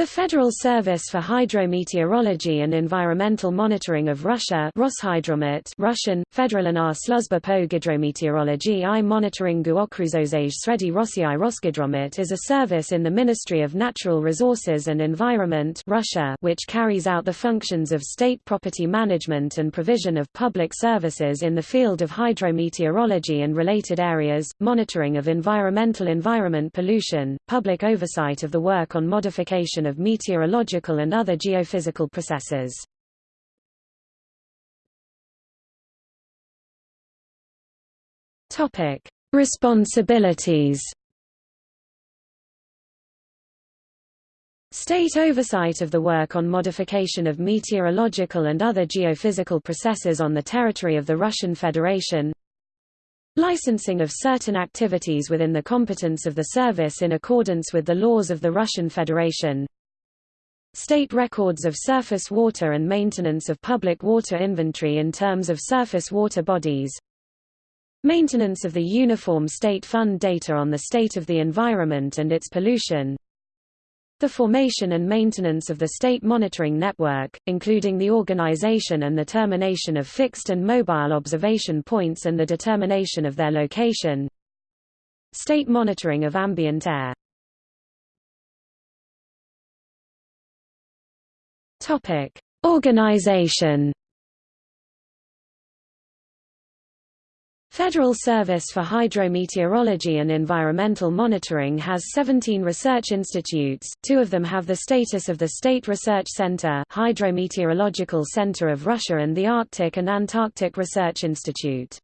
The Federal Service for Hydrometeorology and Environmental Monitoring of Russia Roshydromet Russian, Federalna Sluzba po gidrometeorologii i monitoringu okruzozej Sredi Rossii Rosgidromet is a service in the Ministry of Natural Resources and Environment Russia which carries out the functions of state property management and provision of public services in the field of hydrometeorology and related areas, monitoring of environmental environment pollution, public oversight of the work on modification of meteorological and other geophysical processes. Topic: Responsibilities. State oversight of the work on modification of meteorological and other geophysical processes on the territory of the Russian Federation Licensing of certain activities within the competence of the service in accordance with the laws of the Russian Federation State records of surface water and maintenance of public water inventory in terms of surface water bodies. Maintenance of the Uniform State Fund data on the state of the environment and its pollution. The formation and maintenance of the state monitoring network, including the organization and the termination of fixed and mobile observation points and the determination of their location. State monitoring of ambient air Topic: Organization. Federal Service for Hydrometeorology and Environmental Monitoring has 17 research institutes, two of them have the status of the State Research Center Hydrometeorological Center of Russia and the Arctic and Antarctic Research Institute.